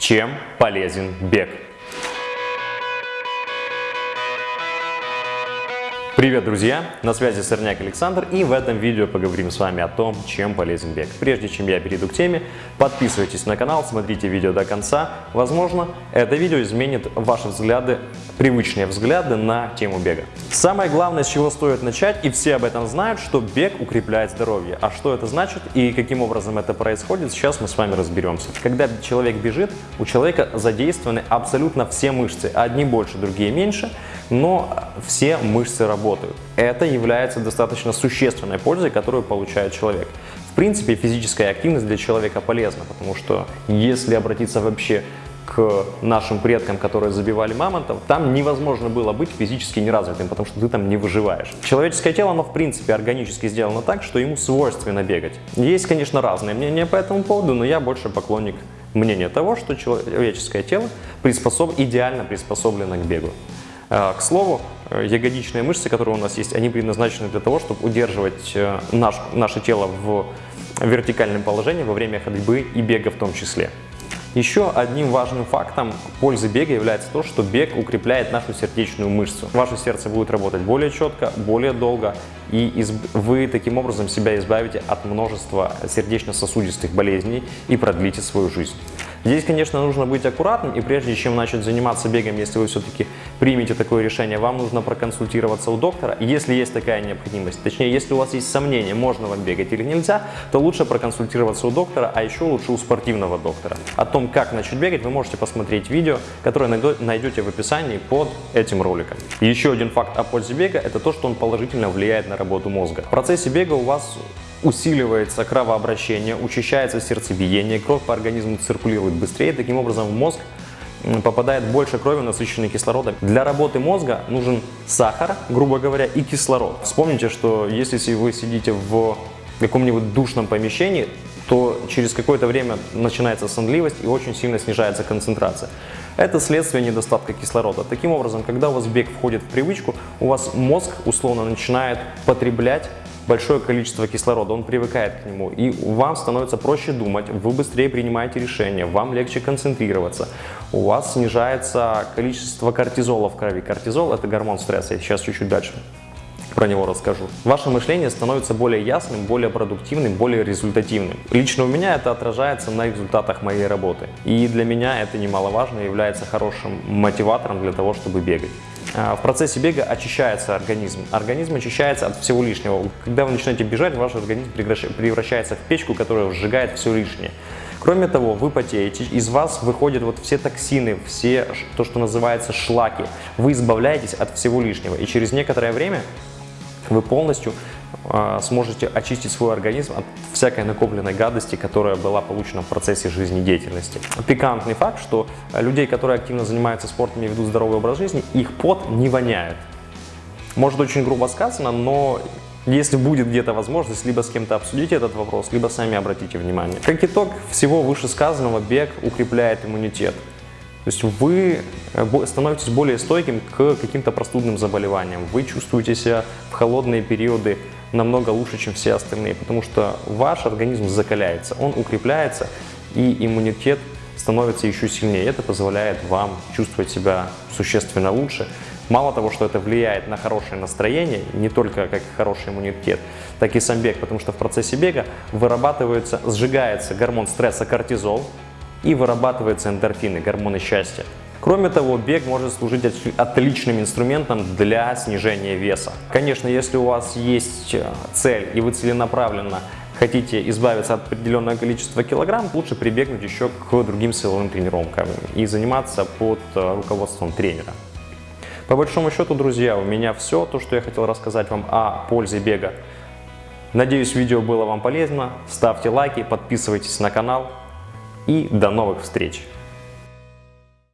Чем полезен бег? Привет, друзья! На связи Сорняк Александр и в этом видео поговорим с вами о том, чем полезен бег. Прежде чем я перейду к теме, подписывайтесь на канал, смотрите видео до конца. Возможно, это видео изменит ваши взгляды, привычные взгляды на тему бега. Самое главное, с чего стоит начать, и все об этом знают, что бег укрепляет здоровье. А что это значит и каким образом это происходит, сейчас мы с вами разберемся. Когда человек бежит, у человека задействованы абсолютно все мышцы, одни больше, другие меньше, но все мышцы работают. Это является достаточно существенной пользой, которую получает человек. В принципе, физическая активность для человека полезна, потому что если обратиться вообще к нашим предкам, которые забивали мамонтов, там невозможно было быть физически неразвитым, потому что ты там не выживаешь. Человеческое тело, оно в принципе органически сделано так, что ему свойственно бегать. Есть, конечно, разные мнения по этому поводу, но я больше поклонник мнения того, что человеческое тело приспособ... идеально приспособлено к бегу. А, к слову, э, ягодичные мышцы, которые у нас есть, они предназначены для того, чтобы удерживать э, наш, наше тело в вертикальном положении во время ходьбы и бега в том числе. Еще одним важным фактом пользы бега является то, что бег укрепляет нашу сердечную мышцу. Ваше сердце будет работать более четко, более долго, и вы таким образом себя избавите от множества сердечно-сосудистых болезней и продлите свою жизнь. Здесь, конечно, нужно быть аккуратным, и прежде чем начать заниматься бегом, если вы все-таки примете такое решение, вам нужно проконсультироваться у доктора. Если есть такая необходимость, точнее, если у вас есть сомнения, можно вам бегать или нельзя, то лучше проконсультироваться у доктора, а еще лучше у спортивного доктора. О том, как начать бегать, вы можете посмотреть видео, которое найдете в описании под этим роликом. Еще один факт о пользе бега – это то, что он положительно влияет на работу мозга. В процессе бега у вас усиливается кровообращение, учащается сердцебиение, кровь по организму циркулирует быстрее, таким образом в мозг попадает больше крови, насыщенной кислородом. Для работы мозга нужен сахар, грубо говоря, и кислород. Вспомните, что если вы сидите в каком-нибудь душном помещении, то через какое-то время начинается сонливость и очень сильно снижается концентрация. Это следствие недостатка кислорода. Таким образом, когда у вас бег входит в привычку, у вас мозг условно начинает потреблять большое количество кислорода, он привыкает к нему, и вам становится проще думать, вы быстрее принимаете решения, вам легче концентрироваться, у вас снижается количество кортизола в крови. Кортизол – это гормон стресса, я сейчас чуть-чуть дальше про него расскажу. Ваше мышление становится более ясным, более продуктивным, более результативным. Лично у меня это отражается на результатах моей работы. И для меня это немаловажно является хорошим мотиватором для того, чтобы бегать. А, в процессе бега очищается организм. Организм очищается от всего лишнего. Когда вы начинаете бежать, ваш организм превращается в печку, которая сжигает все лишнее. Кроме того, вы потеете, из вас выходят вот все токсины, все то, что называется шлаки. Вы избавляетесь от всего лишнего. И через некоторое время вы полностью сможете очистить свой организм от всякой накопленной гадости, которая была получена в процессе жизнедеятельности. Пикантный факт, что людей, которые активно занимаются спортом и ведут здоровый образ жизни, их пот не воняет. Может очень грубо сказано, но если будет где-то возможность, либо с кем-то обсудить этот вопрос, либо сами обратите внимание. Как итог всего вышесказанного, бег укрепляет иммунитет. То есть вы э, становитесь более стойким к каким-то простудным заболеваниям. Вы чувствуете себя в холодные периоды намного лучше, чем все остальные, потому что ваш организм закаляется, он укрепляется, и иммунитет становится еще сильнее. Это позволяет вам чувствовать себя существенно лучше. Мало того, что это влияет на хорошее настроение, не только как хороший иммунитет, так и сам бег, потому что в процессе бега вырабатывается, сжигается гормон стресса кортизол, и вырабатываются эндорфины, гормоны счастья. Кроме того, бег может служить отличным инструментом для снижения веса. Конечно, если у вас есть э, цель и вы целенаправленно хотите избавиться от определенного количества килограмм, лучше прибегнуть еще к другим силовым тренировкам и заниматься под э, руководством тренера. По большому счету, друзья, у меня все, то, что я хотел рассказать вам о пользе бега. Надеюсь, видео было вам полезно. Ставьте лайки, подписывайтесь на канал и до новых встреч!